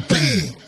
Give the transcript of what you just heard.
baby.